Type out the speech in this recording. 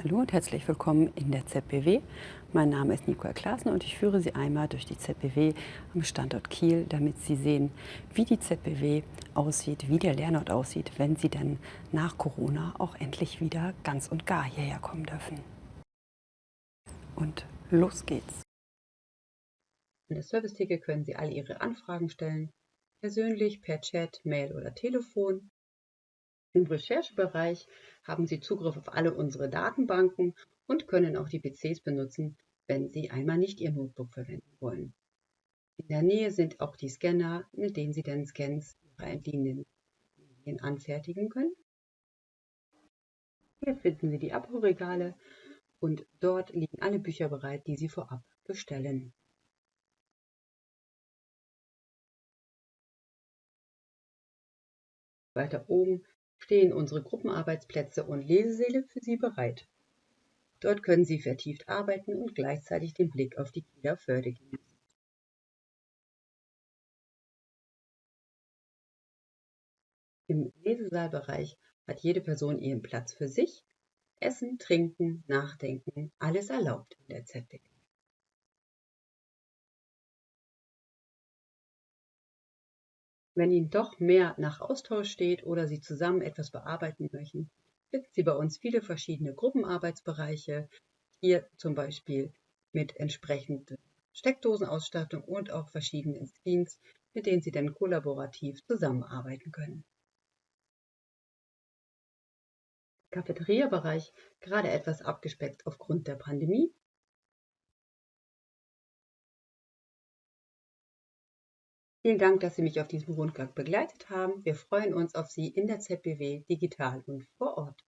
Hallo und herzlich willkommen in der ZBW. Mein Name ist Nicole Klaassen und ich führe Sie einmal durch die ZBW am Standort Kiel, damit Sie sehen, wie die ZBW aussieht, wie der Lernort aussieht, wenn Sie dann nach Corona auch endlich wieder ganz und gar hierher kommen dürfen. Und los geht's! In der Service-Theke können Sie alle Ihre Anfragen stellen, persönlich, per Chat, Mail oder Telefon. Im Recherchebereich haben Sie Zugriff auf alle unsere Datenbanken und können auch die PCs benutzen, wenn Sie einmal nicht Ihr Notebook verwenden wollen. In der Nähe sind auch die Scanner, mit denen Sie dann Scans Ihrer entliehenen Medien anfertigen können. Hier finden Sie die Abholregale und dort liegen alle Bücher bereit, die Sie vorab bestellen. Weiter oben stehen unsere Gruppenarbeitsplätze und Lesesäle für Sie bereit. Dort können Sie vertieft arbeiten und gleichzeitig den Blick auf die Kieler Förde genießen. Im Lesesaalbereich hat jede Person ihren Platz für sich. Essen, Trinken, Nachdenken, alles erlaubt in der ZDK. Wenn Ihnen doch mehr nach Austausch steht oder Sie zusammen etwas bearbeiten möchten, finden Sie bei uns viele verschiedene Gruppenarbeitsbereiche. Hier zum Beispiel mit entsprechender Steckdosenausstattung und auch verschiedenen Screens, mit denen Sie dann kollaborativ zusammenarbeiten können. Cafeteria-Bereich gerade etwas abgespeckt aufgrund der Pandemie, Vielen Dank, dass Sie mich auf diesem Rundgang begleitet haben. Wir freuen uns auf Sie in der ZBW digital und vor Ort.